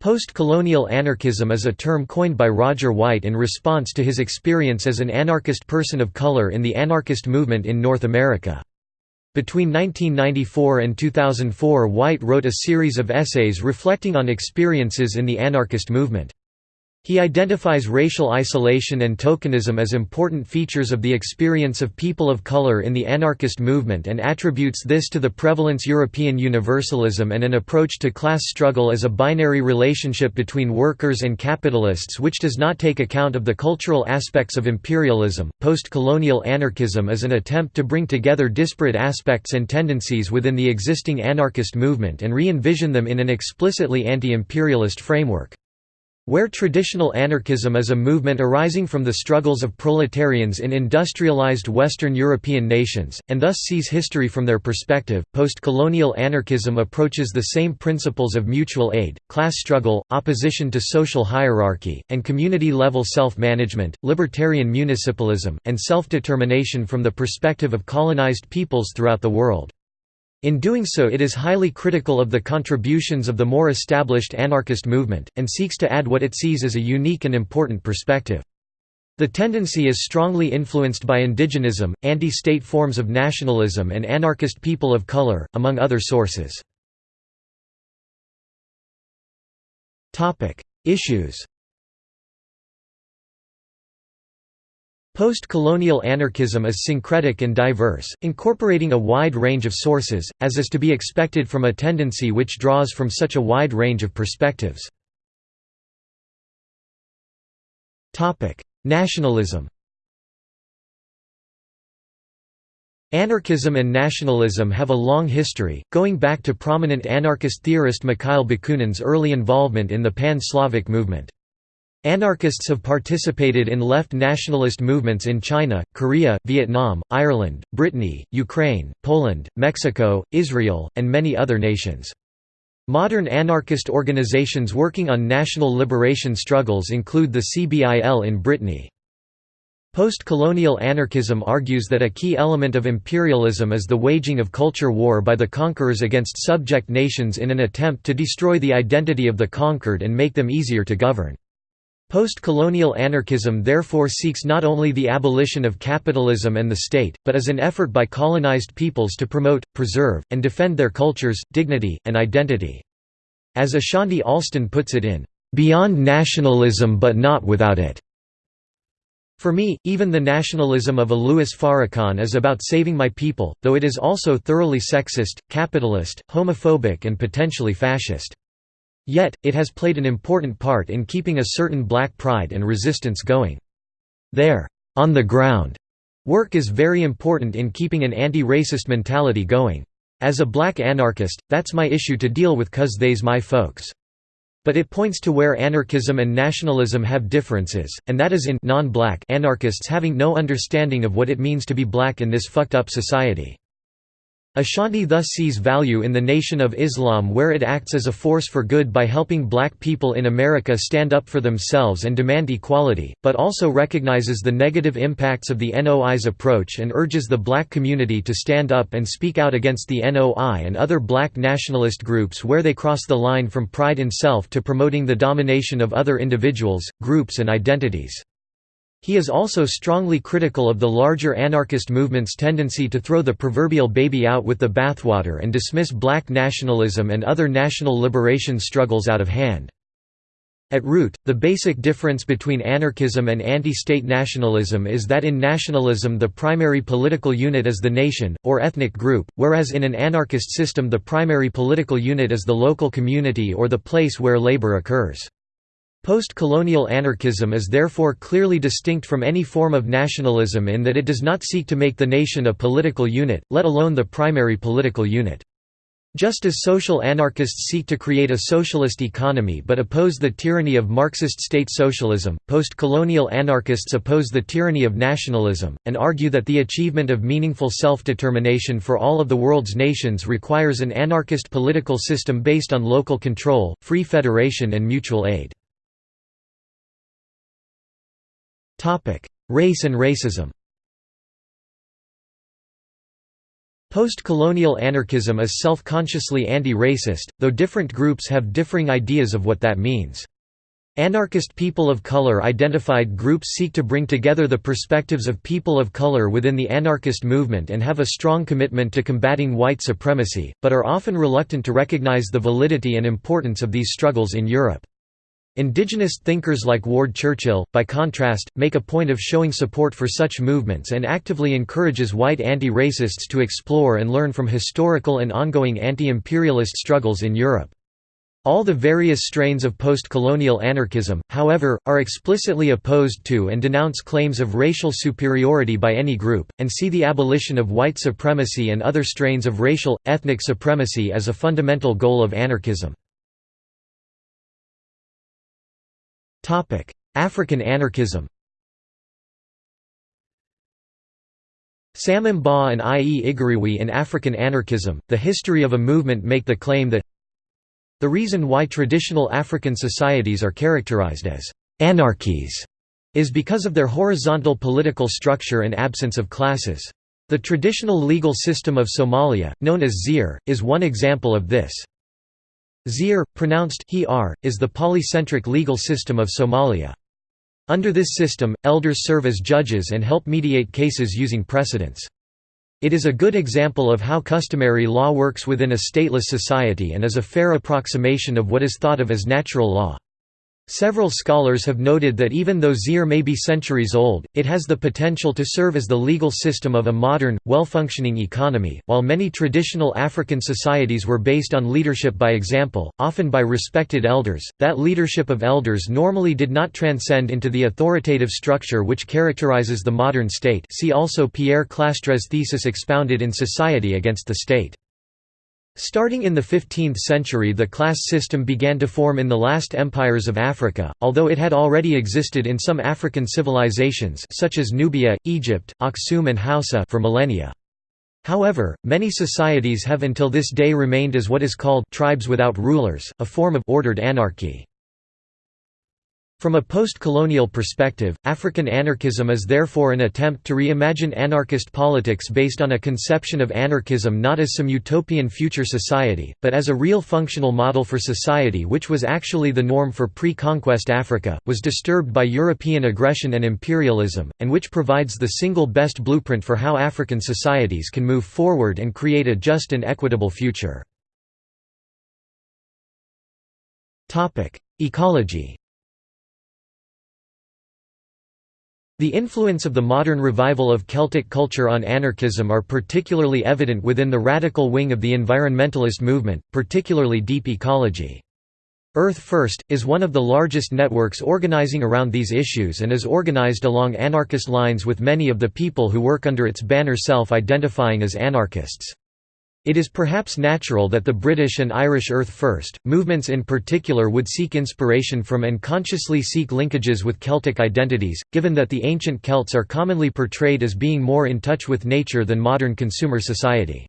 Post-colonial anarchism is a term coined by Roger White in response to his experience as an anarchist person of color in the anarchist movement in North America. Between 1994 and 2004 White wrote a series of essays reflecting on experiences in the anarchist movement. He identifies racial isolation and tokenism as important features of the experience of people of color in the anarchist movement and attributes this to the prevalence European universalism and an approach to class struggle as a binary relationship between workers and capitalists which does not take account of the cultural aspects of imperialism. Post-colonial anarchism is an attempt to bring together disparate aspects and tendencies within the existing anarchist movement and re-envision them in an explicitly anti-imperialist framework. Where traditional anarchism is a movement arising from the struggles of proletarians in industrialized Western European nations, and thus sees history from their perspective, post-colonial anarchism approaches the same principles of mutual aid, class struggle, opposition to social hierarchy, and community-level self-management, libertarian municipalism, and self-determination from the perspective of colonized peoples throughout the world. In doing so it is highly critical of the contributions of the more established anarchist movement, and seeks to add what it sees as a unique and important perspective. The tendency is strongly influenced by indigenism, anti-state forms of nationalism and anarchist people of color, among other sources. Issues Post-colonial anarchism is syncretic and diverse, incorporating a wide range of sources, as is to be expected from a tendency which draws from such a wide range of perspectives. Nationalism Anarchism and nationalism have a long history, going back to prominent anarchist theorist Mikhail Bakunin's early involvement in the Pan-Slavic movement. Anarchists have participated in left nationalist movements in China, Korea, Vietnam, Ireland, Brittany, Ukraine, Poland, Mexico, Israel, and many other nations. Modern anarchist organizations working on national liberation struggles include the CBIL in Brittany. Post-colonial anarchism argues that a key element of imperialism is the waging of culture war by the conquerors against subject nations in an attempt to destroy the identity of the conquered and make them easier to govern. Post-colonial anarchism therefore seeks not only the abolition of capitalism and the state, but is an effort by colonized peoples to promote, preserve, and defend their cultures, dignity, and identity. As Ashanti Alston puts it in, "...beyond nationalism but not without it." For me, even the nationalism of a Louis Farrakhan is about saving my people, though it is also thoroughly sexist, capitalist, homophobic and potentially fascist. Yet, it has played an important part in keeping a certain black pride and resistance going. There, on the ground, work is very important in keeping an anti-racist mentality going. As a black anarchist, that's my issue to deal with cause they's my folks. But it points to where anarchism and nationalism have differences, and that is in non-black anarchists having no understanding of what it means to be black in this fucked up society. Ashanti thus sees value in the Nation of Islam where it acts as a force for good by helping black people in America stand up for themselves and demand equality, but also recognizes the negative impacts of the NOI's approach and urges the black community to stand up and speak out against the NOI and other black nationalist groups where they cross the line from pride in self to promoting the domination of other individuals, groups and identities. He is also strongly critical of the larger anarchist movement's tendency to throw the proverbial baby out with the bathwater and dismiss black nationalism and other national liberation struggles out of hand. At root, the basic difference between anarchism and anti-state nationalism is that in nationalism the primary political unit is the nation, or ethnic group, whereas in an anarchist system the primary political unit is the local community or the place where labor occurs. Post-colonial anarchism is therefore clearly distinct from any form of nationalism in that it does not seek to make the nation a political unit, let alone the primary political unit. Just as social anarchists seek to create a socialist economy but oppose the tyranny of Marxist state socialism, post-colonial anarchists oppose the tyranny of nationalism, and argue that the achievement of meaningful self-determination for all of the world's nations requires an anarchist political system based on local control, free federation and mutual aid. Race and racism Post-colonial anarchism is self-consciously anti-racist, though different groups have differing ideas of what that means. Anarchist people of color identified groups seek to bring together the perspectives of people of color within the anarchist movement and have a strong commitment to combating white supremacy, but are often reluctant to recognize the validity and importance of these struggles in Europe. Indigenous thinkers like Ward Churchill, by contrast, make a point of showing support for such movements and actively encourages white anti-racists to explore and learn from historical and ongoing anti-imperialist struggles in Europe. All the various strains of post-colonial anarchism, however, are explicitly opposed to and denounce claims of racial superiority by any group, and see the abolition of white supremacy and other strains of racial, ethnic supremacy as a fundamental goal of anarchism. African anarchism Sam Mbah and I. E. Igariwey in African Anarchism, The History of a Movement make the claim that the reason why traditional African societies are characterized as «anarchies» is because of their horizontal political structure and absence of classes. The traditional legal system of Somalia, known as Xeer, is one example of this. Xeer, pronounced he-ar, is the polycentric legal system of Somalia. Under this system, elders serve as judges and help mediate cases using precedents. It is a good example of how customary law works within a stateless society and is a fair approximation of what is thought of as natural law. Several scholars have noted that even though Xeer may be centuries old, it has the potential to serve as the legal system of a modern, well-functioning economy. While many traditional African societies were based on leadership by example, often by respected elders, that leadership of elders normally did not transcend into the authoritative structure which characterizes the modern state. See also Pierre Clastres' thesis expounded in Society Against the State. Starting in the 15th century the class system began to form in the last empires of Africa, although it had already existed in some African civilizations such as Nubia, Egypt, Aksum and Hausa for millennia. However, many societies have until this day remained as what is called tribes without rulers, a form of ordered anarchy. From a post-colonial perspective, African anarchism is therefore an attempt to reimagine anarchist politics based on a conception of anarchism not as some utopian future society, but as a real functional model for society which was actually the norm for pre-conquest Africa, was disturbed by European aggression and imperialism, and which provides the single best blueprint for how African societies can move forward and create a just and equitable future. Ecology The influence of the modern revival of Celtic culture on anarchism are particularly evident within the radical wing of the environmentalist movement, particularly deep ecology. Earth First, is one of the largest networks organizing around these issues and is organized along anarchist lines with many of the people who work under its banner self-identifying as anarchists. It is perhaps natural that the British and Irish Earth First, movements in particular would seek inspiration from and consciously seek linkages with Celtic identities, given that the ancient Celts are commonly portrayed as being more in touch with nature than modern consumer society.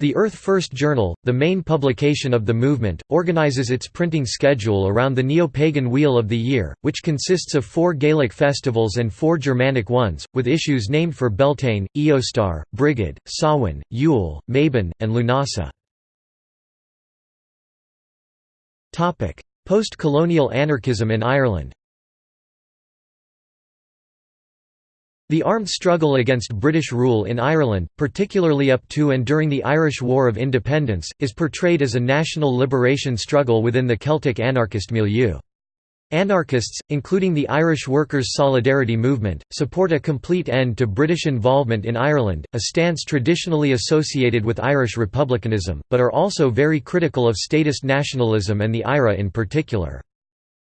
The Earth First Journal, the main publication of the movement, organizes its printing schedule around the neo-pagan Wheel of the Year, which consists of four Gaelic festivals and four Germanic ones, with issues named for Beltane, Eostar, Brigid, Samhain, Yule, Mabon, and Lunasa. Post-colonial anarchism in Ireland The armed struggle against British rule in Ireland, particularly up to and during the Irish War of Independence, is portrayed as a national liberation struggle within the Celtic anarchist milieu. Anarchists, including the Irish Workers' Solidarity Movement, support a complete end to British involvement in Ireland, a stance traditionally associated with Irish republicanism, but are also very critical of statist nationalism and the IRA in particular.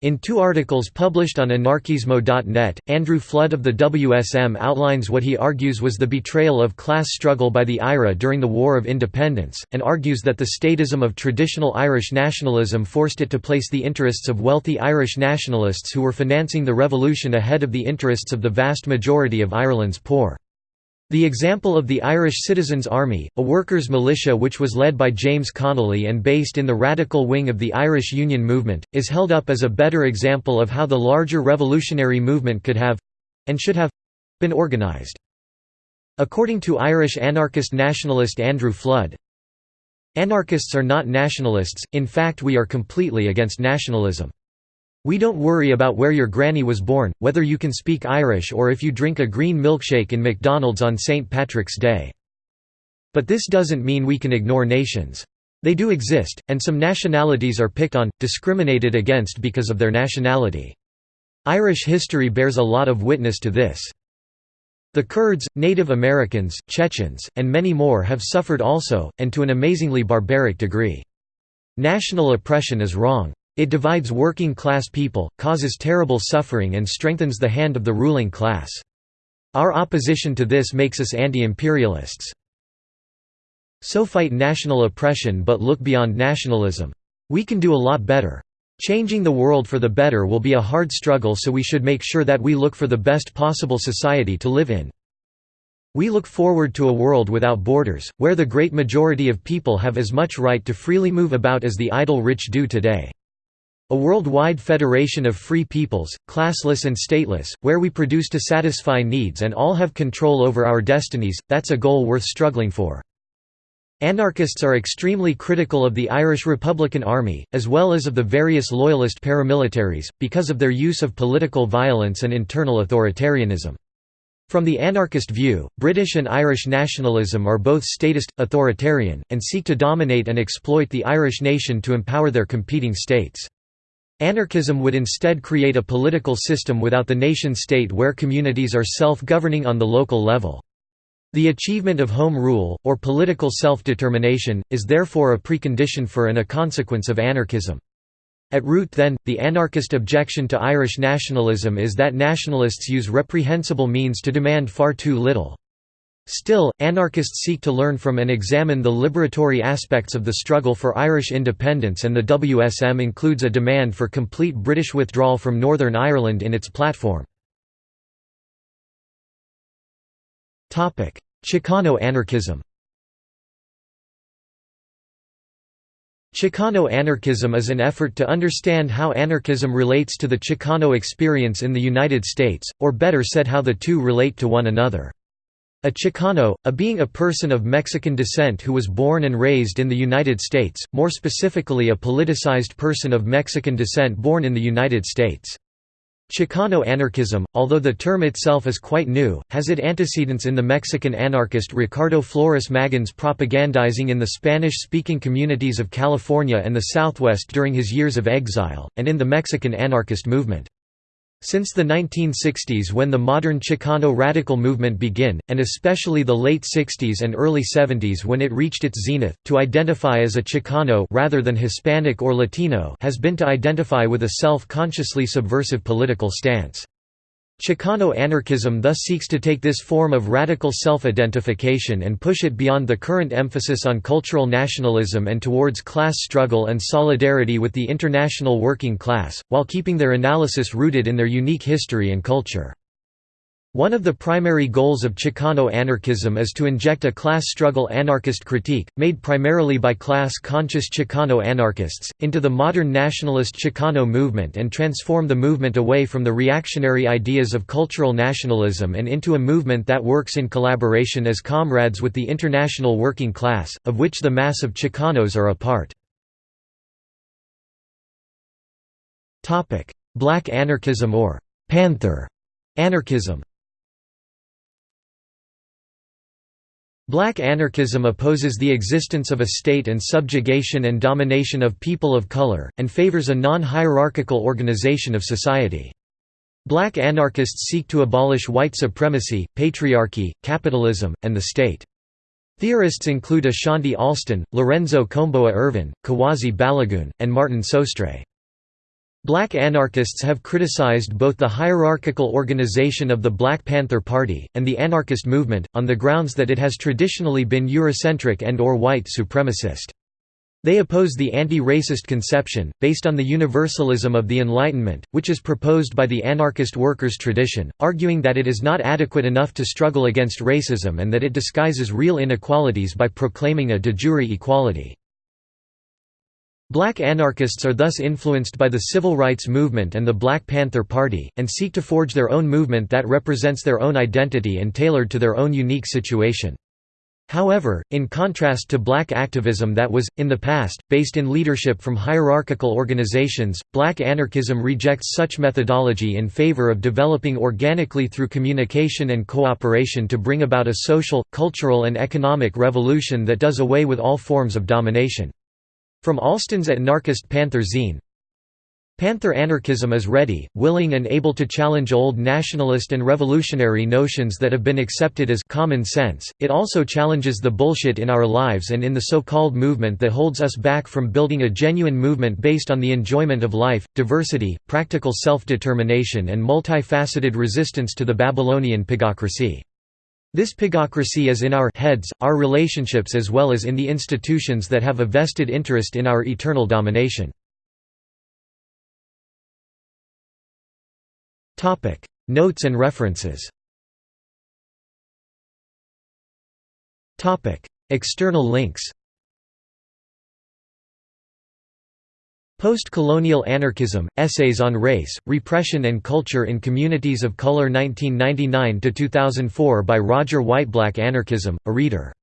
In two articles published on anarkismo.net, Andrew Flood of the WSM outlines what he argues was the betrayal of class struggle by the IRA during the War of Independence, and argues that the statism of traditional Irish nationalism forced it to place the interests of wealthy Irish nationalists who were financing the revolution ahead of the interests of the vast majority of Ireland's poor. The example of the Irish Citizens' Army, a workers' militia which was led by James Connolly and based in the radical wing of the Irish Union movement, is held up as a better example of how the larger revolutionary movement could have—and should have—been organised. According to Irish anarchist nationalist Andrew Flood, Anarchists are not nationalists, in fact we are completely against nationalism. We don't worry about where your granny was born, whether you can speak Irish or if you drink a green milkshake in McDonald's on St. Patrick's Day. But this doesn't mean we can ignore nations. They do exist, and some nationalities are picked on, discriminated against because of their nationality. Irish history bears a lot of witness to this. The Kurds, Native Americans, Chechens, and many more have suffered also, and to an amazingly barbaric degree. National oppression is wrong. It divides working-class people, causes terrible suffering and strengthens the hand of the ruling class. Our opposition to this makes us anti-imperialists. So fight national oppression but look beyond nationalism. We can do a lot better. Changing the world for the better will be a hard struggle so we should make sure that we look for the best possible society to live in. We look forward to a world without borders, where the great majority of people have as much right to freely move about as the idle rich do today. A worldwide federation of free peoples, classless and stateless, where we produce to satisfy needs and all have control over our destinies, that's a goal worth struggling for. Anarchists are extremely critical of the Irish Republican Army, as well as of the various loyalist paramilitaries, because of their use of political violence and internal authoritarianism. From the anarchist view, British and Irish nationalism are both statist, authoritarian, and seek to dominate and exploit the Irish nation to empower their competing states. Anarchism would instead create a political system without the nation-state where communities are self-governing on the local level. The achievement of home rule, or political self-determination, is therefore a precondition for and a consequence of anarchism. At root then, the anarchist objection to Irish nationalism is that nationalists use reprehensible means to demand far too little. Still, anarchists seek to learn from and examine the liberatory aspects of the struggle for Irish independence and the WSM includes a demand for complete British withdrawal from Northern Ireland in its platform. Chicano anarchism Chicano anarchism is an effort to understand how anarchism relates to the Chicano experience in the United States, or better said how the two relate to one another. A Chicano, a being a person of Mexican descent who was born and raised in the United States, more specifically a politicized person of Mexican descent born in the United States. Chicano anarchism, although the term itself is quite new, has its antecedents in the Mexican anarchist Ricardo Flores Magón's propagandizing in the Spanish-speaking communities of California and the Southwest during his years of exile, and in the Mexican anarchist movement. Since the 1960s when the modern Chicano radical movement began, and especially the late 60s and early 70s when it reached its zenith, to identify as a Chicano rather than Hispanic or Latino has been to identify with a self-consciously subversive political stance. Chicano anarchism thus seeks to take this form of radical self-identification and push it beyond the current emphasis on cultural nationalism and towards class struggle and solidarity with the international working class, while keeping their analysis rooted in their unique history and culture. One of the primary goals of Chicano anarchism is to inject a class struggle anarchist critique, made primarily by class-conscious Chicano anarchists, into the modern nationalist Chicano movement and transform the movement away from the reactionary ideas of cultural nationalism and into a movement that works in collaboration as comrades with the international working class, of which the mass of Chicanos are a part. Black anarchism or «panther» anarchism Black anarchism opposes the existence of a state and subjugation and domination of people of color, and favors a non-hierarchical organization of society. Black anarchists seek to abolish white supremacy, patriarchy, capitalism, and the state. Theorists include Ashanti Alston, Lorenzo Kom'boa Ervin, Kuwasi Balagoon, and Martin Sostre. Black anarchists have criticized both the hierarchical organization of the Black Panther Party, and the anarchist movement, on the grounds that it has traditionally been Eurocentric and or white supremacist. They oppose the anti-racist conception, based on the universalism of the Enlightenment, which is proposed by the anarchist workers' tradition, arguing that it is not adequate enough to struggle against racism and that it disguises real inequalities by proclaiming a de jure equality. Black anarchists are thus influenced by the civil rights movement and the Black Panther Party, and seek to forge their own movement that represents their own identity and tailored to their own unique situation. However, in contrast to black activism that was, in the past, based in leadership from hierarchical organizations, black anarchism rejects such methodology in favor of developing organically through communication and cooperation to bring about a social, cultural and economic revolution that does away with all forms of domination. From Alston's anarchist Panther Zine Panther anarchism is ready, willing and able to challenge old nationalist and revolutionary notions that have been accepted as common sense. It also challenges the bullshit in our lives and in the so-called movement that holds us back from building a genuine movement based on the enjoyment of life, diversity, practical self-determination and multifaceted resistance to the Babylonian pigocracy. This pigocracy is in our heads, our relationships as well as in the institutions that have a vested interest in our eternal domination. Notes and references. External links Post-colonial anarchism, Essays on Race, Repression and Culture in Communities of Color 1999–2004 by Roger Whiteblack Anarchism, a reader